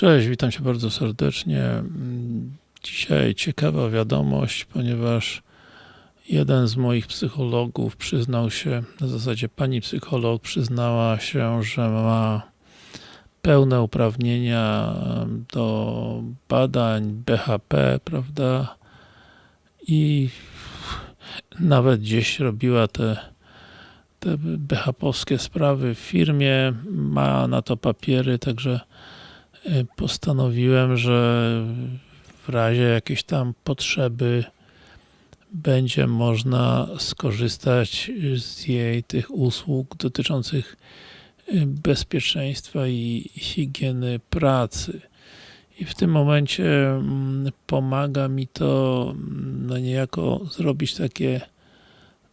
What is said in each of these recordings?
Cześć, witam Cię bardzo serdecznie. Dzisiaj ciekawa wiadomość, ponieważ jeden z moich psychologów przyznał się, w zasadzie pani psycholog przyznała się, że ma pełne uprawnienia do badań BHP, prawda? I nawet gdzieś robiła te, te BHP-owskie sprawy w firmie, ma na to papiery, także postanowiłem, że w razie jakiejś tam potrzeby będzie można skorzystać z jej tych usług dotyczących bezpieczeństwa i higieny pracy. I w tym momencie pomaga mi to no niejako zrobić takie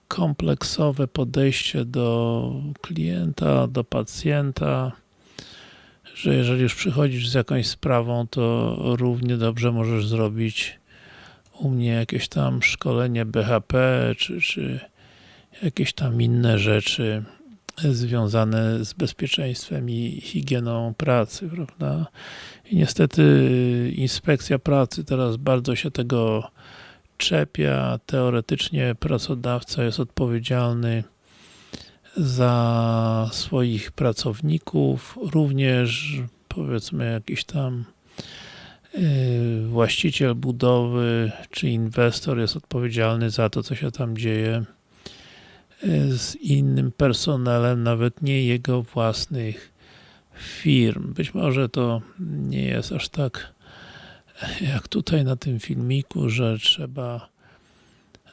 kompleksowe podejście do klienta, do pacjenta, że jeżeli już przychodzisz z jakąś sprawą, to równie dobrze możesz zrobić u mnie jakieś tam szkolenie BHP, czy, czy jakieś tam inne rzeczy związane z bezpieczeństwem i higieną pracy, prawda? I niestety inspekcja pracy teraz bardzo się tego czepia. Teoretycznie pracodawca jest odpowiedzialny za swoich pracowników, również powiedzmy jakiś tam właściciel budowy czy inwestor jest odpowiedzialny za to, co się tam dzieje z innym personelem, nawet nie jego własnych firm. Być może to nie jest aż tak jak tutaj na tym filmiku, że trzeba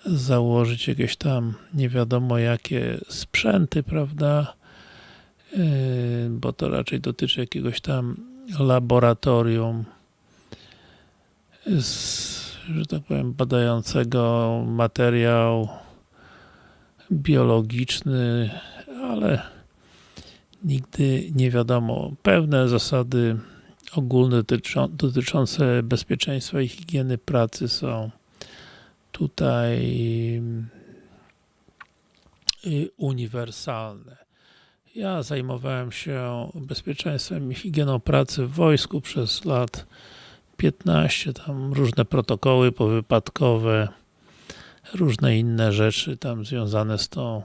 założyć jakieś tam nie wiadomo jakie sprzęty, prawda? Bo to raczej dotyczy jakiegoś tam laboratorium z, że tak powiem, badającego materiał biologiczny, ale nigdy nie wiadomo. Pewne zasady ogólne dotyczące bezpieczeństwa i higieny pracy są tutaj uniwersalne. Ja zajmowałem się bezpieczeństwem i higieną pracy w wojsku przez lat 15, tam różne protokoły powypadkowe, różne inne rzeczy tam związane z tą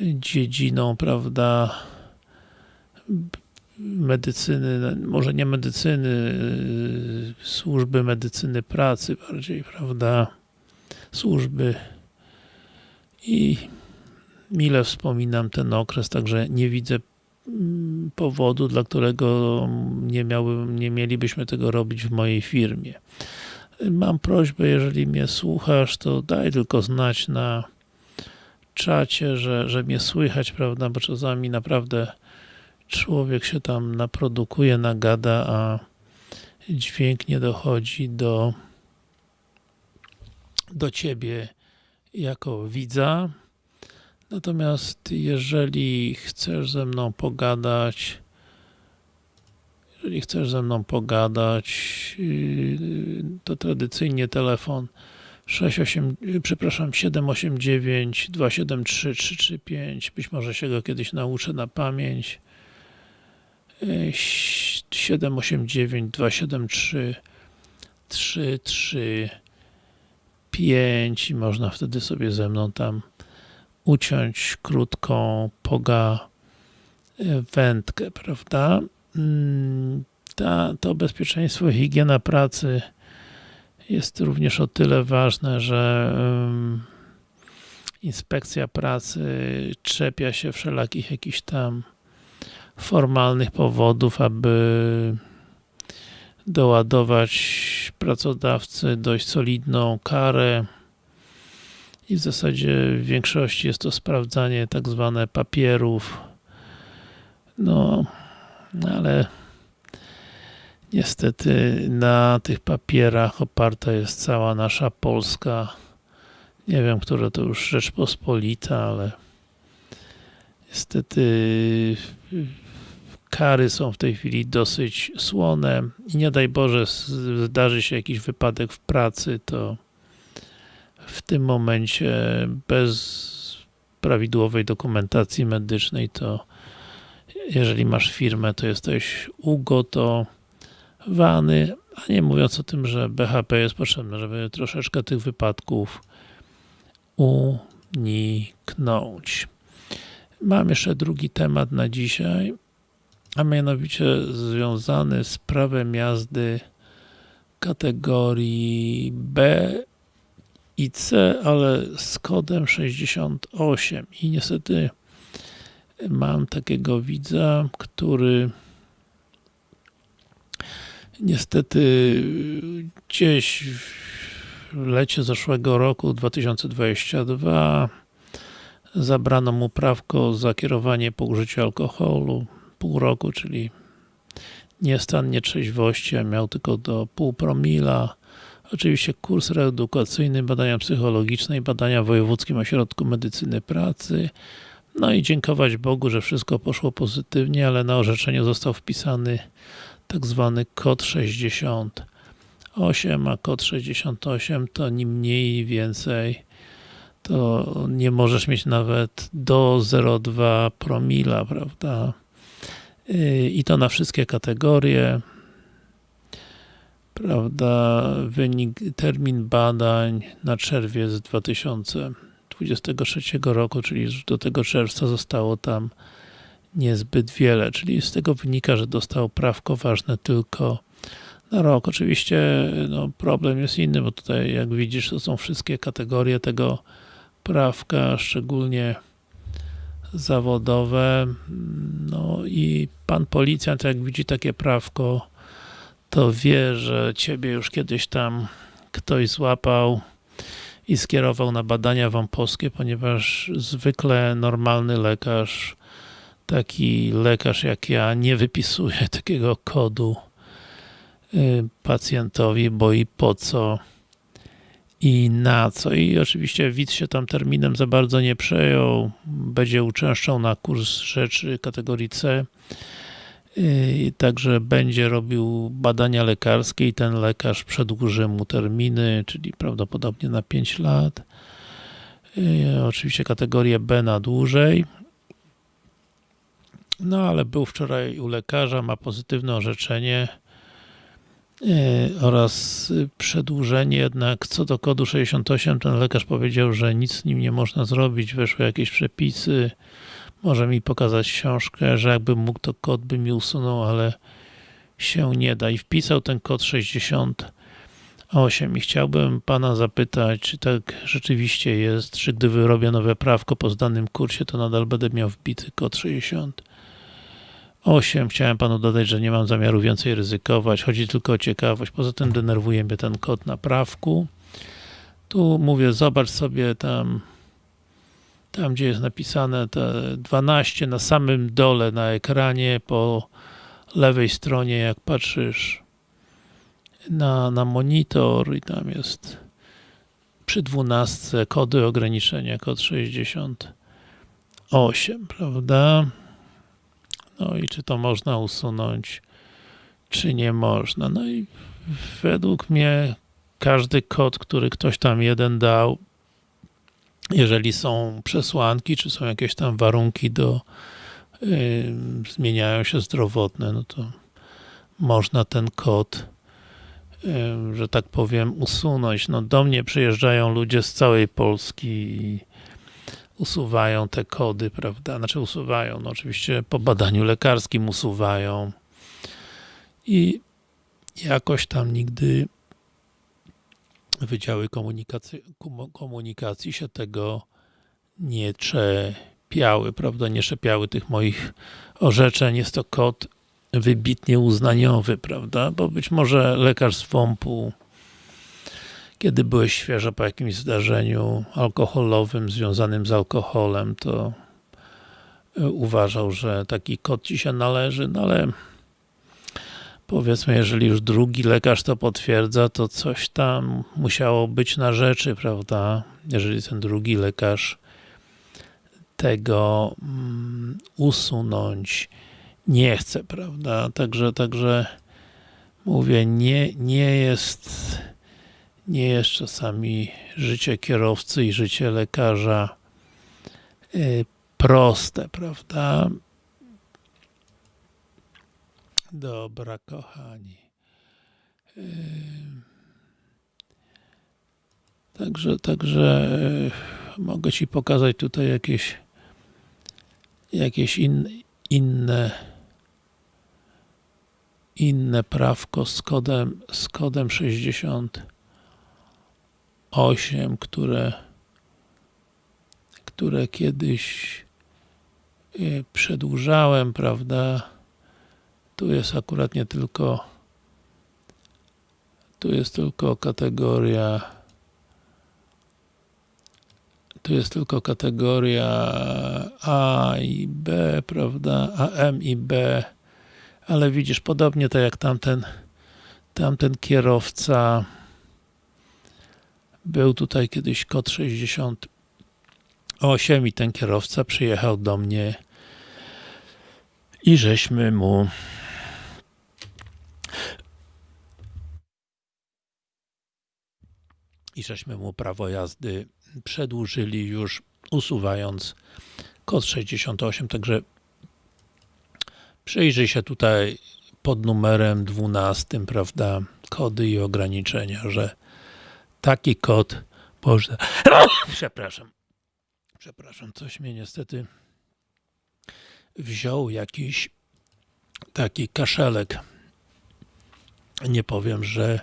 dziedziną, prawda, medycyny, może nie medycyny, służby medycyny pracy bardziej, prawda, służby i mile wspominam ten okres, także nie widzę powodu, dla którego nie, miały, nie mielibyśmy tego robić w mojej firmie. Mam prośbę, jeżeli mnie słuchasz, to daj tylko znać na czacie, że, że mnie słychać, prawda, bo czasami naprawdę człowiek się tam naprodukuje, nagada, a dźwięk nie dochodzi do do ciebie jako widza. Natomiast jeżeli chcesz ze mną pogadać, jeżeli chcesz ze mną pogadać, yy, to tradycyjnie telefon 68, przepraszam, 789 273 335, być może się go kiedyś nauczę na pamięć. 789 273 335 i można wtedy sobie ze mną tam uciąć krótką poga wędkę, prawda? Ta, to bezpieczeństwo i higiena pracy jest również o tyle ważne, że inspekcja pracy czepia się wszelakich jakichś tam formalnych powodów, aby doładować pracodawcy dość solidną karę i w zasadzie w większości jest to sprawdzanie tak zwane papierów. No, ale niestety na tych papierach oparta jest cała nasza Polska. Nie wiem, która to już Rzeczpospolita, ale niestety kary są w tej chwili dosyć słone i nie daj Boże zdarzy się jakiś wypadek w pracy, to w tym momencie bez prawidłowej dokumentacji medycznej to jeżeli masz firmę, to jesteś ugotoowany. wany, a nie mówiąc o tym, że BHP jest potrzebne, żeby troszeczkę tych wypadków uniknąć. Mam jeszcze drugi temat na dzisiaj, a mianowicie związany z prawem jazdy kategorii B i C, ale z kodem 68 i niestety mam takiego widza, który niestety gdzieś w lecie zeszłego roku 2022 zabrano mu prawko za kierowanie po użyciu alkoholu pół roku, czyli nie stan nietrzeźwości, a miał tylko do pół promila. Oczywiście kurs reedukacyjny, badania psychologiczne i badania w Wojewódzkim Ośrodku Medycyny Pracy. No i dziękować Bogu, że wszystko poszło pozytywnie, ale na orzeczeniu został wpisany tak zwany kod 68, a kod 68 to ni mniej więcej to nie możesz mieć nawet do 0,2 promila, prawda? I to na wszystkie kategorie. Prawda, wynik, termin badań na czerwiec 2023 roku, czyli już do tego czerwca zostało tam niezbyt wiele, czyli z tego wynika, że dostał prawko ważne tylko na rok. Oczywiście no, problem jest inny, bo tutaj jak widzisz to są wszystkie kategorie tego prawka, szczególnie zawodowe. No i pan policjant, jak widzi takie prawko, to wie, że ciebie już kiedyś tam ktoś złapał i skierował na badania wąposkie, ponieważ zwykle normalny lekarz, taki lekarz jak ja, nie wypisuje takiego kodu pacjentowi, bo i po co i na co. I oczywiście widz się tam terminem za bardzo nie przejął, będzie uczęszczał na kurs rzeczy kategorii C, także będzie robił badania lekarskie i ten lekarz przedłuży mu terminy, czyli prawdopodobnie na 5 lat. Oczywiście kategorię B na dłużej. No ale był wczoraj u lekarza, ma pozytywne orzeczenie oraz przedłużenie jednak co do kodu 68 ten lekarz powiedział, że nic z nim nie można zrobić, weszły jakieś przepisy. Może mi pokazać książkę, że jakbym mógł to kod by mi usunął, ale się nie da. I wpisał ten kod 68 i chciałbym pana zapytać, czy tak rzeczywiście jest, czy gdy wyrobię nowe prawko po zdanym kursie, to nadal będę miał wbity kod 60 8. Chciałem panu dodać, że nie mam zamiaru więcej ryzykować. Chodzi tylko o ciekawość. Poza tym denerwuje mnie ten kod na prawku. Tu mówię, zobacz sobie tam tam gdzie jest napisane te 12 na samym dole na ekranie po lewej stronie jak patrzysz na, na monitor i tam jest przy 12 kody ograniczenia, kod 68, prawda? No i czy to można usunąć, czy nie można. No i według mnie każdy kod, który ktoś tam jeden dał, jeżeli są przesłanki, czy są jakieś tam warunki do yy, zmieniają się zdrowotne, no to można ten kod że tak powiem usunąć. No do mnie przyjeżdżają ludzie z całej Polski i usuwają te kody, prawda? Znaczy usuwają, no oczywiście po badaniu lekarskim usuwają i jakoś tam nigdy Wydziały Komunikacji, Komunikacji się tego nie czepiały, prawda, nie czepiały tych moich orzeczeń. Jest to kod wybitnie uznaniowy, prawda, bo być może lekarz z WOMP-u kiedy byłeś świeżo po jakimś zdarzeniu alkoholowym związanym z alkoholem, to uważał, że taki kod ci się należy, no ale powiedzmy, jeżeli już drugi lekarz to potwierdza, to coś tam musiało być na rzeczy, prawda? Jeżeli ten drugi lekarz tego mm, usunąć nie chce, prawda? Także, także mówię, nie, nie jest nie jest czasami życie kierowcy i życie lekarza y, proste, prawda? Dobra, kochani. Także, także e, mogę Ci pokazać tutaj jakieś jakieś in, inne inne prawko z kodem, z kodem 68, które które kiedyś e, przedłużałem, prawda? Tu jest akurat nie tylko tu jest tylko kategoria tu jest tylko kategoria A i B, prawda? A, M i B. Ale widzisz, podobnie tak jak tamten tamten kierowca był tutaj kiedyś kod 68 i ten kierowca przyjechał do mnie i żeśmy mu i żeśmy mu prawo jazdy przedłużyli już usuwając kod 68, także przyjrzyj się tutaj pod numerem 12, prawda, kody i ograniczenia, że taki kod można... Przepraszam. Przepraszam, coś mnie niestety wziął jakiś taki kaszelek. Nie powiem, że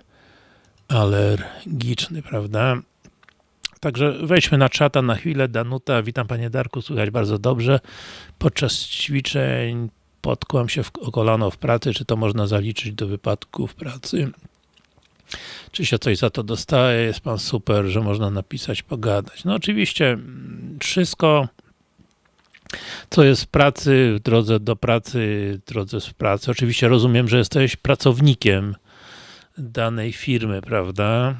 alergiczny, prawda? Także wejdźmy na czata na chwilę. Danuta, witam Panie Darku, słychać bardzo dobrze. Podczas ćwiczeń potkłam się w, o kolano w pracy, czy to można zaliczyć do wypadków pracy? Czy się coś za to dostaje? Jest Pan super, że można napisać, pogadać. No oczywiście, mm, wszystko co jest w pracy, w drodze do pracy, w drodze w pracy. Oczywiście rozumiem, że jesteś pracownikiem danej firmy, prawda?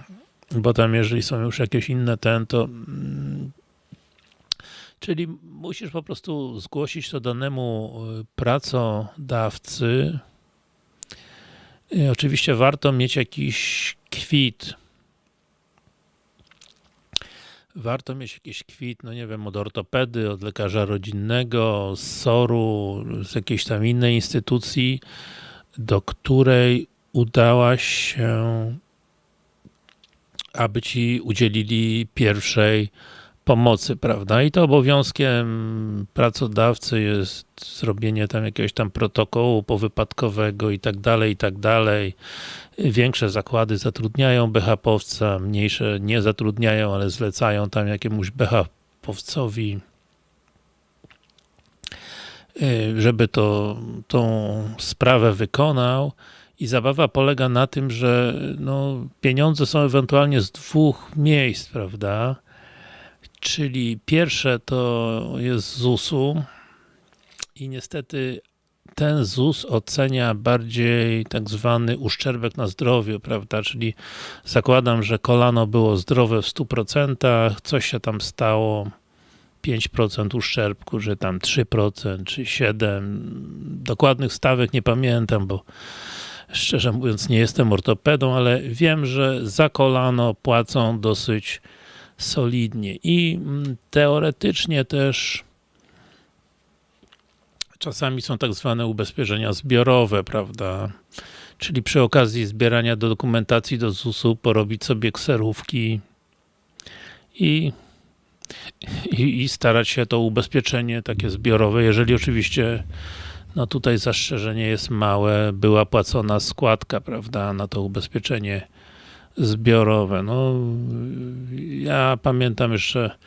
bo tam jeżeli są już jakieś inne ten, to mm, czyli musisz po prostu zgłosić to danemu y, pracodawcy. I oczywiście warto mieć jakiś kwit. Warto mieć jakiś kwit, no nie wiem, od ortopedy, od lekarza rodzinnego, z SOR-u, z jakiejś tam innej instytucji, do której udałaś się aby ci udzielili pierwszej pomocy, prawda? I to obowiązkiem pracodawcy jest zrobienie tam jakiegoś tam protokołu powypadkowego i tak dalej, i tak dalej. Większe zakłady zatrudniają BHP-owca, mniejsze nie zatrudniają, ale zlecają tam jakiemuś BHP-owcowi y, żeby to, tą sprawę wykonał i zabawa polega na tym, że no, pieniądze są ewentualnie z dwóch miejsc, prawda? Czyli pierwsze to jest ZUS-u i niestety ten ZUS ocenia bardziej tak zwany uszczerbek na zdrowiu, prawda? Czyli zakładam, że kolano było zdrowe w 100%, coś się tam stało, 5% uszczerbku, że tam 3% czy 7%. Dokładnych stawek nie pamiętam, bo Szczerze mówiąc nie jestem ortopedą, ale wiem, że za kolano płacą dosyć solidnie i mm, teoretycznie też czasami są tak zwane ubezpieczenia zbiorowe, prawda? Czyli przy okazji zbierania do dokumentacji do ZUS-u porobić sobie kserówki i, i, i starać się to ubezpieczenie takie zbiorowe, jeżeli oczywiście no tutaj zastrzeżenie jest małe, była płacona składka, prawda, na to ubezpieczenie zbiorowe. No, ja pamiętam jeszcze,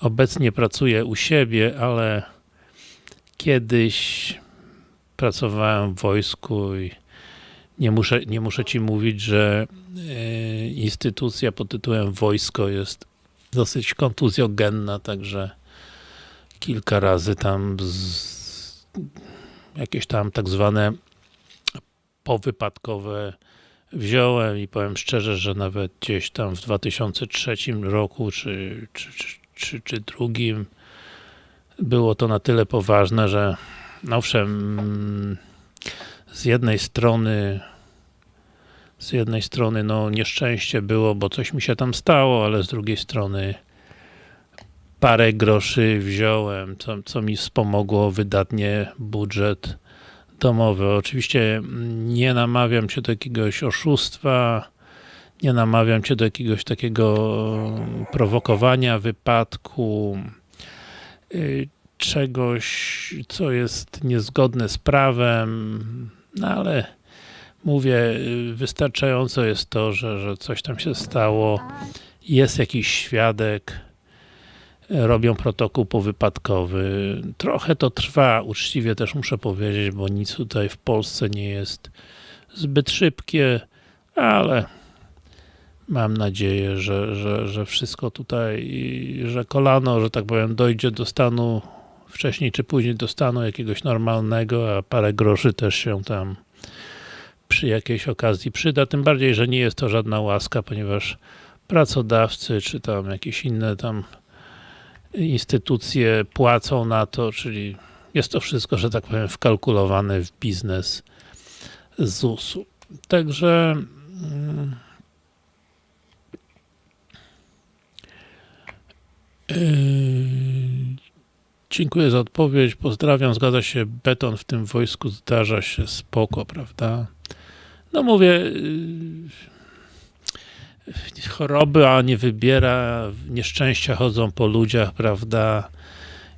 obecnie pracuję u siebie, ale kiedyś pracowałem w wojsku i nie muszę, nie muszę ci mówić, że e, instytucja pod tytułem wojsko jest dosyć kontuzjogenna, także kilka razy tam jakieś tam tak zwane powypadkowe wziąłem i powiem szczerze, że nawet gdzieś tam w 2003 roku czy, czy, czy, czy drugim było to na tyle poważne, że no owszem z jednej strony z jednej strony no nieszczęście było, bo coś mi się tam stało, ale z drugiej strony parę groszy wziąłem, co, co mi wspomogło wydatnie budżet domowe. Oczywiście nie namawiam cię do jakiegoś oszustwa, nie namawiam cię do jakiegoś takiego prowokowania wypadku, y, czegoś, co jest niezgodne z prawem, no ale mówię, wystarczająco jest to, że, że coś tam się stało, jest jakiś świadek, robią protokół powypadkowy. Trochę to trwa, uczciwie też muszę powiedzieć, bo nic tutaj w Polsce nie jest zbyt szybkie, ale mam nadzieję, że, że, że wszystko tutaj, że kolano, że tak powiem, dojdzie do stanu wcześniej czy później do stanu jakiegoś normalnego, a parę groszy też się tam przy jakiejś okazji przyda, tym bardziej, że nie jest to żadna łaska, ponieważ pracodawcy, czy tam jakieś inne tam instytucje płacą na to, czyli jest to wszystko, że tak powiem, wkalkulowane w biznes ZUS-u. Także mm, yy, dziękuję za odpowiedź, pozdrawiam, zgadza się, beton w tym wojsku zdarza się spoko, prawda? No mówię, yy, choroby, a nie wybiera, nieszczęścia chodzą po ludziach, prawda?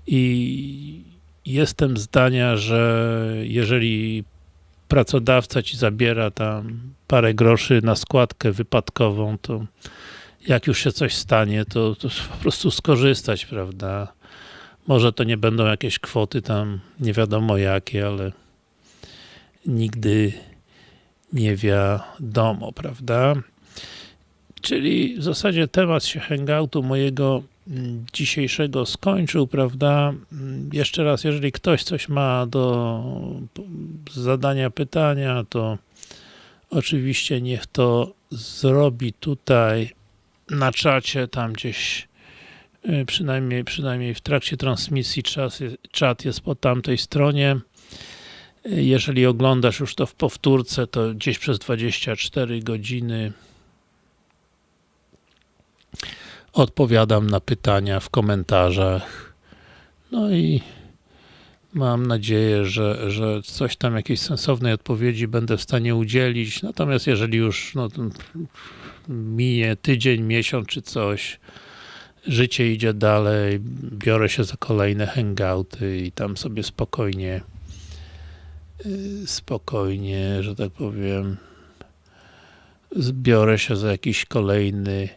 I jestem zdania, że jeżeli pracodawca ci zabiera tam parę groszy na składkę wypadkową, to jak już się coś stanie, to, to po prostu skorzystać, prawda? Może to nie będą jakieś kwoty tam, nie wiadomo jakie, ale nigdy nie wiadomo, prawda? Czyli w zasadzie temat się hangoutu mojego mm, dzisiejszego skończył, prawda? Mm, jeszcze raz, jeżeli ktoś coś ma do zadania pytania, to oczywiście niech to zrobi tutaj na czacie, tam gdzieś y, przynajmniej, przynajmniej w trakcie transmisji czas, czat jest po tamtej stronie. Y, jeżeli oglądasz już to w powtórce, to gdzieś przez 24 godziny odpowiadam na pytania w komentarzach. No i mam nadzieję, że, że coś tam, jakiejś sensownej odpowiedzi będę w stanie udzielić. Natomiast jeżeli już no, minie tydzień, miesiąc czy coś, życie idzie dalej, biorę się za kolejne hangouty i tam sobie spokojnie spokojnie, że tak powiem zbiorę się za jakiś kolejny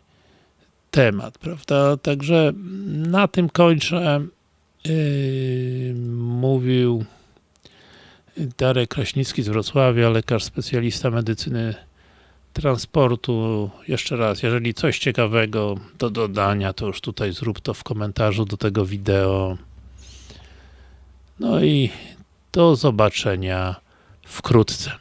temat, prawda? Także na tym kończę. Yy, mówił Darek Kraśnicki z Wrocławia, lekarz specjalista medycyny transportu. Jeszcze raz, jeżeli coś ciekawego do dodania, to już tutaj zrób to w komentarzu do tego wideo. No i do zobaczenia wkrótce.